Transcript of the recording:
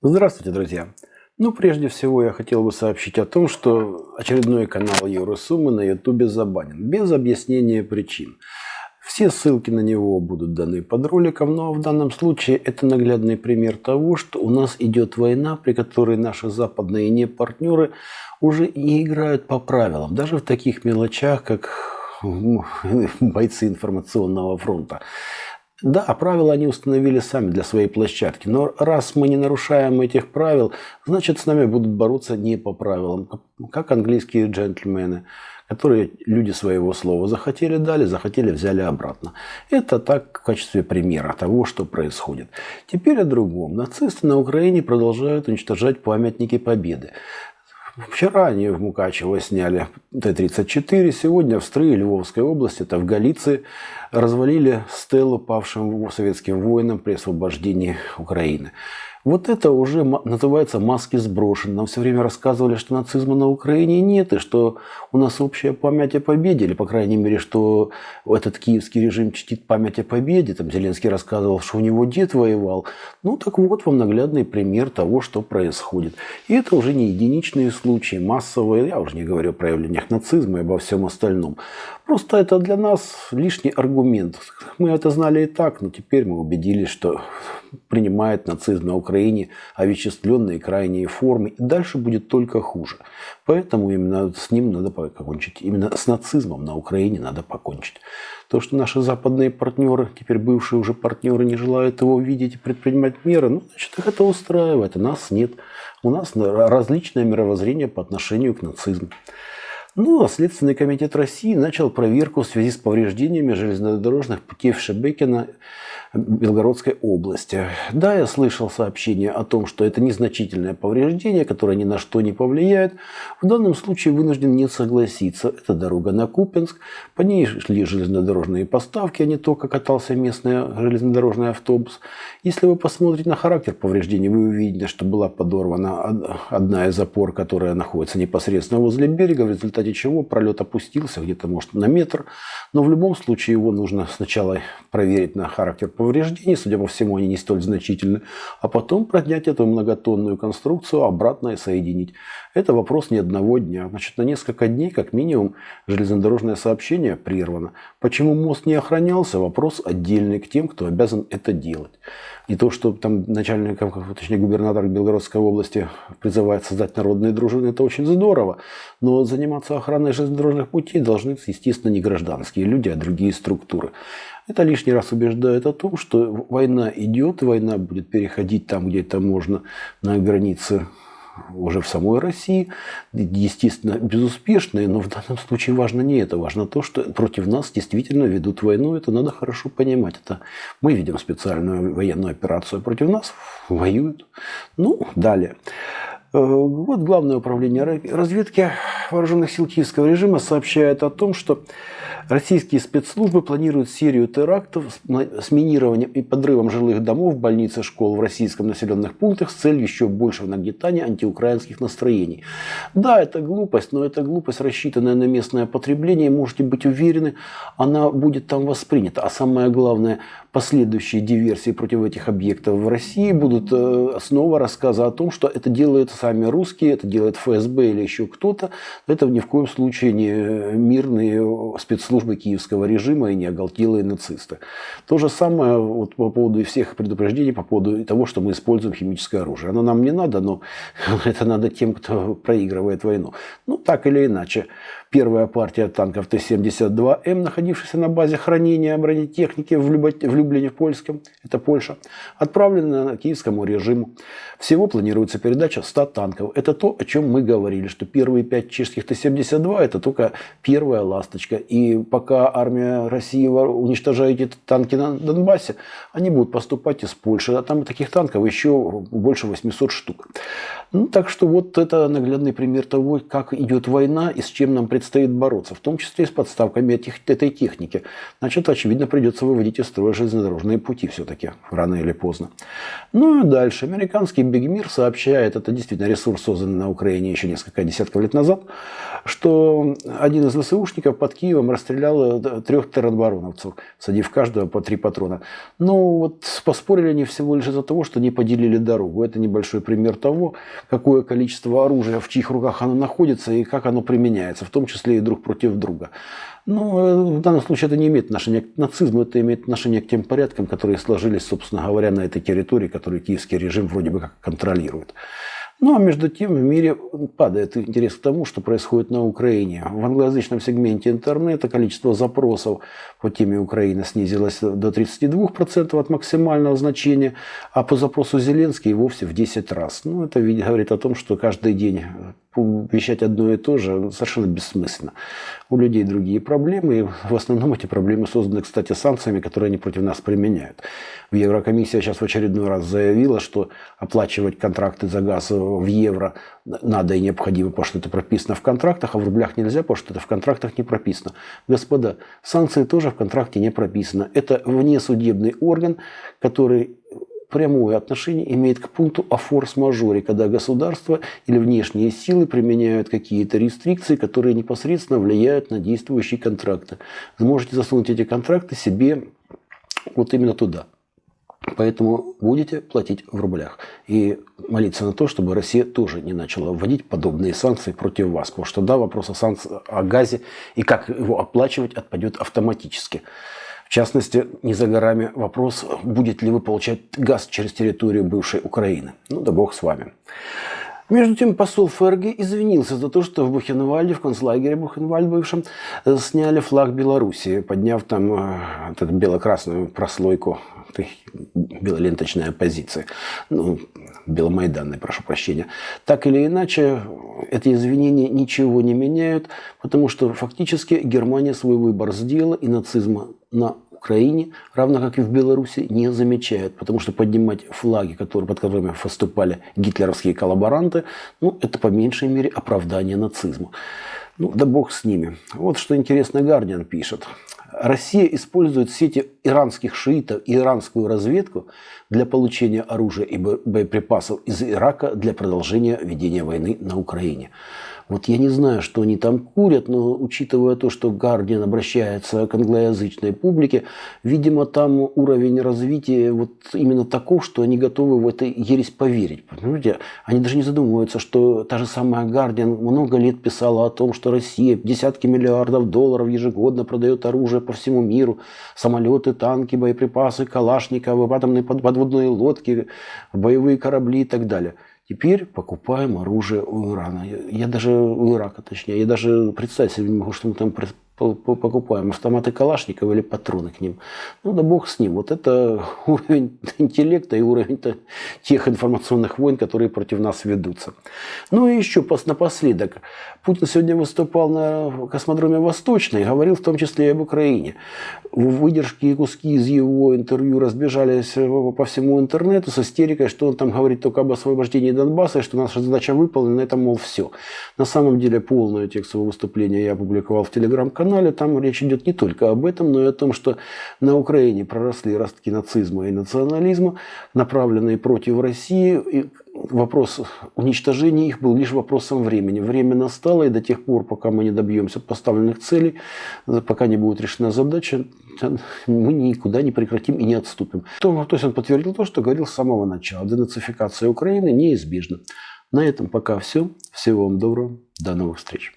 Здравствуйте, друзья! Ну, прежде всего, я хотел бы сообщить о том, что очередной канал Евросуммы на Ютубе забанен, без объяснения причин. Все ссылки на него будут даны под роликом, но в данном случае это наглядный пример того, что у нас идет война, при которой наши западные не партнеры уже не играют по правилам, даже в таких мелочах, как бойцы информационного фронта. Да, правила они установили сами для своей площадки, но раз мы не нарушаем этих правил, значит с нами будут бороться не по правилам, как английские джентльмены, которые люди своего слова захотели дали, захотели взяли обратно. Это так в качестве примера того, что происходит. Теперь о другом. Нацисты на Украине продолжают уничтожать памятники Победы. Вчера они в Мукачево сняли Т-34, сегодня в Стрые Львовской области, это в Галиции, развалили стелу павшим советским воинам при освобождении Украины. Вот это уже называется маски сброшены. Нам все время рассказывали, что нацизма на Украине нет, и что у нас общая память о победе, или, по крайней мере, что этот киевский режим чтит память о победе. Там Зеленский рассказывал, что у него дед воевал. Ну, так вот вам наглядный пример того, что происходит. И это уже не единичные случаи, массовые, я уже не говорю о проявлениях нацизма и обо всем остальном. Просто это для нас лишний аргумент. Мы это знали и так, но теперь мы убедились, что принимает нацизм на Украине овеществленные крайние формы. И дальше будет только хуже. Поэтому именно с ним надо покончить. Именно с нацизмом на Украине надо покончить. То, что наши западные партнеры, теперь бывшие уже партнеры, не желают его видеть и предпринимать меры, ну, значит, их это устраивает, а нас нет. У нас различное мировоззрение по отношению к нацизму. Ну, а Следственный комитет России начал проверку в связи с повреждениями железнодорожных путей в Шебекино Белгородской области. Да, я слышал сообщение о том, что это незначительное повреждение, которое ни на что не повлияет. В данном случае вынужден не согласиться. Это дорога на Купинск. По ней шли железнодорожные поставки, а не только катался местный железнодорожный автобус. Если вы посмотрите на характер повреждений, вы увидите, что была подорвана одна из опор, которая находится непосредственно возле берега, в результате чего пролет опустился где-то, может, на метр. Но в любом случае его нужно сначала проверить на характер повреждений, судя по всему, они не столь значительны, а потом поднять эту многотонную конструкцию обратно и соединить. Это вопрос не одного дня. Значит, на несколько дней, как минимум, железнодорожное сообщение прервано. Почему мост не охранялся, вопрос отдельный к тем, кто обязан это делать. И то, что там начальник, точнее губернатор Белгородской области призывает создать народные дружины, это очень здорово. Но заниматься охраной железнодорожных путей должны, естественно, не гражданские люди, а другие структуры. Это лишний раз убеждает о том, что война идет, война будет переходить там, где это можно, на границе уже в самой России, естественно, безуспешные, но в данном случае важно не это, важно то, что против нас действительно ведут войну, это надо хорошо понимать. Это мы ведем специальную военную операцию, против нас воюют. Ну, далее. Э, вот Главное управление разведки вооруженных сил киевского режима сообщает о том, что российские спецслужбы планируют серию терактов с минированием и подрывом жилых домов, больниц и школ в российском населенных пунктах с целью еще большего нагнетания антиукраинских настроений. Да, это глупость, но это глупость, рассчитанная на местное потребление. Можете быть уверены, она будет там воспринята. А самое главное, последующие диверсии против этих объектов в России будут э, снова рассказы о том, что это делают сами русские, это делает ФСБ или еще кто-то. Это ни в коем случае не мирные спецслужбы киевского режима и не оголтелые нацисты. То же самое вот по поводу всех предупреждений, по поводу того, что мы используем химическое оружие. Оно нам не надо, но это надо тем, кто проигрывает войну. Ну, так или иначе. Первая партия танков Т-72М, находившаяся на базе хранения бронетехники в в Польском, это Польша, отправлена киевскому режиму. Всего планируется передача 100 танков. Это то, о чем мы говорили, что первые пять чешских Т-72 это только первая ласточка. И пока армия России уничтожает эти танки на Донбассе, они будут поступать из Польши. А там таких танков еще больше 800 штук. Ну, так что вот это наглядный пример того, как идет война и с чем нам придется предстоит бороться, в том числе и с подставками этих, этой техники. Значит, очевидно, придется выводить из строя железнодорожные пути все-таки, рано или поздно. Ну и дальше. Американский Бигмир сообщает, это действительно ресурс, созданный на Украине еще несколько десятков лет назад, что один из ВСУшников под Киевом расстрелял э, трех теробороновцев, садив каждого по три патрона. Ну вот поспорили они всего лишь из-за того, что не поделили дорогу. Это небольшой пример того, какое количество оружия, в чьих руках оно находится и как оно применяется, в том числе и друг против друга. Но э, в данном случае это не имеет отношения к нацизму, это имеет отношение к тем порядкам, которые сложились, собственно говоря, на этой территории, которую киевский режим вроде бы как контролирует. Ну а между тем в мире падает интерес к тому, что происходит на Украине. В англоязычном сегменте интернета количество запросов по теме Украины снизилось до 32% от максимального значения, а по запросу Зеленский вовсе в 10 раз. Ну, это говорит о том, что каждый день вещать одно и то же совершенно бессмысленно. У людей другие проблемы, и в основном эти проблемы созданы, кстати, санкциями, которые они против нас применяют. В Еврокомиссия сейчас в очередной раз заявила, что оплачивать контракты за газ в евро надо и необходимо, потому что это прописано в контрактах, а в рублях нельзя, потому что это в контрактах не прописано. Господа, санкции тоже в контракте не прописано. Это внесудебный орган, который прямое отношение имеет к пункту о форс-мажоре, когда государство или внешние силы применяют какие-то рестрикции, которые непосредственно влияют на действующие контракты. Вы можете засунуть эти контракты себе вот именно туда. Поэтому будете платить в рублях. И молиться на то, чтобы Россия тоже не начала вводить подобные санкции против вас. Потому что да, вопрос о, санкции, о газе и как его оплачивать отпадет автоматически. В частности, не за горами вопрос, будет ли вы получать газ через территорию бывшей Украины. Ну да бог с вами. Между тем, посол ФРГ извинился за то, что в Бухенвальде, в концлагере Бухенвальд бывшем, э, сняли флаг Белоруссии, подняв там э, эту бело-красную прослойку белоленточной оппозиции. Ну, беломайданной, прошу прощения. Так или иначе, эти извинения ничего не меняют, потому что фактически Германия свой выбор сделала, и нацизма на Украине, равно как и в Беларуси, не замечают. Потому что поднимать флаги, которые, под которыми выступали гитлеровские коллаборанты, ну, это по меньшей мере оправдание нацизма. Ну, да бог с ними. Вот что интересно Гардиан пишет. Россия использует сети иранских шиитов и иранскую разведку для получения оружия и боеприпасов из Ирака для продолжения ведения войны на Украине. Вот я не знаю, что они там курят, но учитывая то, что Гардиан обращается к англоязычной публике, видимо, там уровень развития вот именно таков, что они готовы в это ересь поверить. Понимаете? Они даже не задумываются, что та же самая Гардиан много лет писала о том, что Россия десятки миллиардов долларов ежегодно продает оружие по всему миру, самолеты, танки, боеприпасы, калашниковы, атомные подводные лодки, боевые корабли и так далее. Теперь покупаем оружие у Ирана. Я, даже у Ирака, точнее, я даже представить себе не могу, что мы там покупаем автоматы Калашникова или патроны к ним. Ну да бог с ним. Вот это уровень интеллекта и уровень тех информационных войн, которые против нас ведутся. Ну и еще напоследок. Путин сегодня выступал на космодроме Восточный, говорил в том числе и об Украине. Выдержки и куски из его интервью разбежались по всему интернету с истерикой, что он там говорит только об освобождении Донбасса, и что наша задача выполнена, это, мол, все. На самом деле полное текстовое выступление я опубликовал в телеграм-канале канале, там речь идет не только об этом, но и о том, что на Украине проросли ростки нацизма и национализма, направленные против России. И вопрос уничтожения их был лишь вопросом времени. Время настало, и до тех пор, пока мы не добьемся поставленных целей, пока не будет решена задача, мы никуда не прекратим и не отступим. То, то есть он подтвердил то, что говорил с самого начала. Денацификация Украины неизбежна. На этом пока все. Всего вам доброго. До новых встреч.